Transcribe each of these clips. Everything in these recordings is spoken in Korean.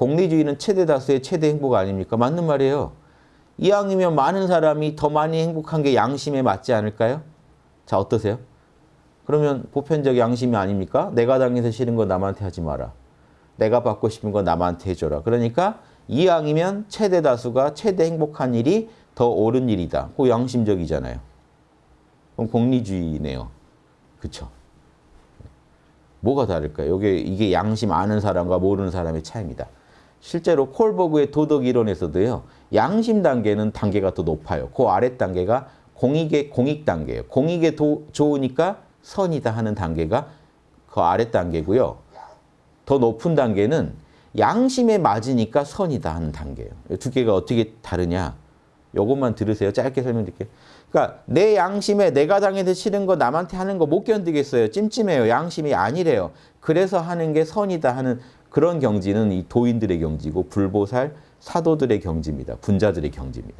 공리주의는 최대 다수의 최대 행복 아닙니까? 맞는 말이에요. 이왕이면 많은 사람이 더 많이 행복한 게 양심에 맞지 않을까요? 자 어떠세요? 그러면 보편적 양심이 아닙니까? 내가 당해서 싫은 거 남한테 하지 마라. 내가 받고 싶은 거 남한테 해줘라. 그러니까 이왕이면 최대 다수가 최대 행복한 일이 더 옳은 일이다. 그 양심적이잖아요. 그럼 공리주의네요. 그쵸? 뭐가 다를까요? 이게, 이게 양심 아는 사람과 모르는 사람의 차이입니다. 실제로 콜버그의 도덕 이론에서도요. 양심 단계는 단계가 더 높아요. 그 아래 단계가 공익의 공익 단계예요. 공익에 도, 좋으니까 선이다 하는 단계가 그 아래 단계고요. 더 높은 단계는 양심에 맞으니까 선이다 하는 단계예요. 두 개가 어떻게 다르냐? 요것만 들으세요. 짧게 설명드릴게요. 그러니까 내 양심에 내가 당해서 싫은 거 남한테 하는 거 못 견디겠어요. 찜찜해요. 양심이 아니래요. 그래서 하는 게 선이다 하는 그런 경지는 이 도인들의 경지고 불보살 사도들의 경지입니다. 분자들의 경지입니다.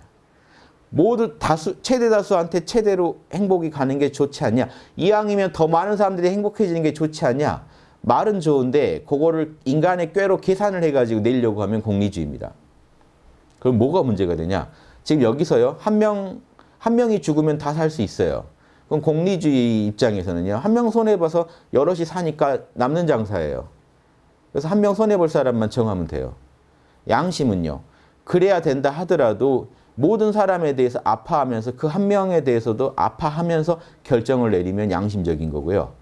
모두 다수 최대 다수한테 최대로 행복이 가는 게 좋지 않냐? 이왕이면 더 많은 사람들이 행복해지는 게 좋지 않냐? 말은 좋은데 그거를 인간의 꾀로 계산을 해가지고 내려고 하면 공리주의입니다. 그럼 뭐가 문제가 되냐? 지금 여기서요. 한 명, 한 명이 죽으면 다 살 수 있어요. 그럼 공리주의 입장에서는요. 한 명 손해봐서 여럿이 사니까 남는 장사예요. 그래서 한 명 손해볼 사람만 정하면 돼요. 양심은요. 그래야 된다 하더라도 모든 사람에 대해서 아파하면서 그 한 명에 대해서도 아파하면서 결정을 내리면 양심적인 거고요.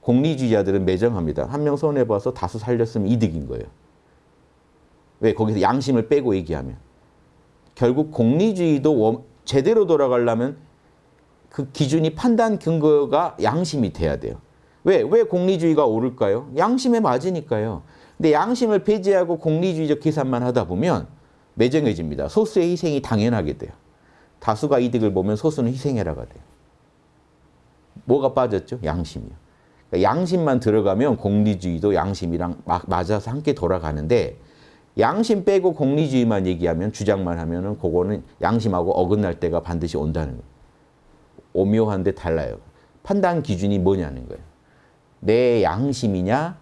공리주의자들은 매정합니다. 한 명 손해봐서 다수 살렸으면 이득인 거예요. 왜? 거기서 양심을 빼고 얘기하면. 결국 공리주의도 제대로 돌아가려면 그 기준이 판단 근거가 양심이 돼야 돼요. 왜? 왜 공리주의가 오를까요? 양심에 맞으니까요. 근데 양심을 배제하고 공리주의적 계산만 하다 보면 매정해집니다. 소수의 희생이 당연하게 돼요. 다수가 이득을 보면 소수는 희생해라가 돼요. 뭐가 빠졌죠? 양심이요. 그러니까 양심만 들어가면 공리주의도 양심이랑 맞아서 함께 돌아가는데 양심 빼고 공리주의만 얘기하면 주장만 하면 은 그거는 양심하고 어긋날 때가 반드시 온다는 거예요. 오묘한데 달라요. 판단 기준이 뭐냐는 거예요. 내 양심이냐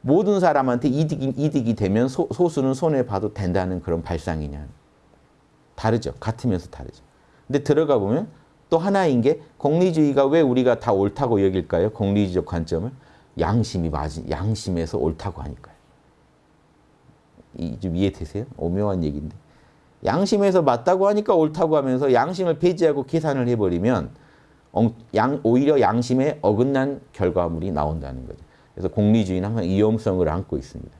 모든 사람한테 이득이, 이득이 되면 소, 소수는 손해봐도 된다는 그런 발상이냐. 다르죠. 같으면서 다르죠. 근데 들어가 보면 또 하나인 게 공리주의가 왜 우리가 다 옳다고 여길까요? 공리주의적 관점을. 양심이 맞은, 양심에서 옳다고 하니까요. 이, 좀 이해되세요? 오묘한 얘기인데. 양심에서 맞다고 하니까 옳다고 하면서 양심을 폐지하고 계산을 해버리면 양, 오히려 양심에 어긋난 결과물이 나온다는 거죠. 그래서 공리주의는 항상 위험성을 안고 있습니다.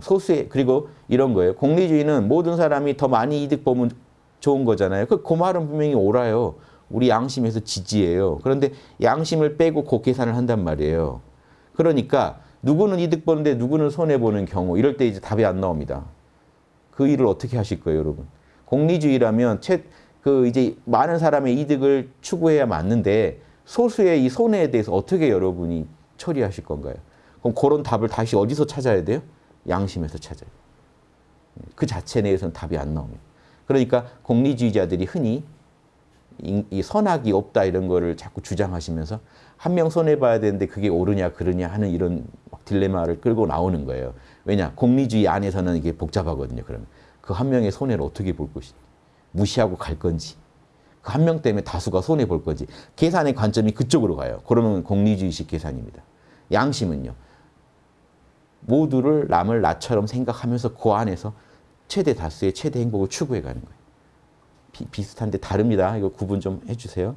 소수의 그리고 이런 거예요. 공리주의는 모든 사람이 더 많이 이득 보면 좋은 거잖아요. 그, 그 말은 분명히 옳아요. 우리 양심에서 지지예요. 그런데 양심을 빼고 그 계산을 한단 말이에요. 그러니까 누구는 이득 보는데 누구는 손해보는 경우 이럴 때 이제 답이 안 나옵니다. 그 일을 어떻게 하실 거예요, 여러분? 공리주의라면 채, 그 이제 많은 사람의 이득을 추구해야 맞는데 소수의 이 손해에 대해서 어떻게 여러분이 처리하실 건가요? 그럼 그런 답을 다시 어디서 찾아야 돼요? 양심에서 찾아야 돼요. 그 자체 내에서는 답이 안 나옵니다. 그러니까 공리주의자들이 흔히 이 선악이 없다 이런 거를 자꾸 주장하시면서 한 명 손해봐야 되는데 그게 옳으냐 그르냐 하는 이런 딜레마를 끌고 나오는 거예요. 왜냐? 공리주의 안에서는 이게 복잡하거든요. 그러면 그 한 명의 손해를 어떻게 볼 것인지 무시하고 갈 건지 그 한 명 때문에 다수가 손해볼 건지 계산의 관점이 그쪽으로 가요. 그러면 공리주의식 계산입니다. 양심은요. 모두를 남을 나처럼 생각하면서 그 안에서 최대 다수의 최대 행복을 추구해 가는 거예요. 비, 비슷한데 다릅니다. 이거 구분 좀 해주세요.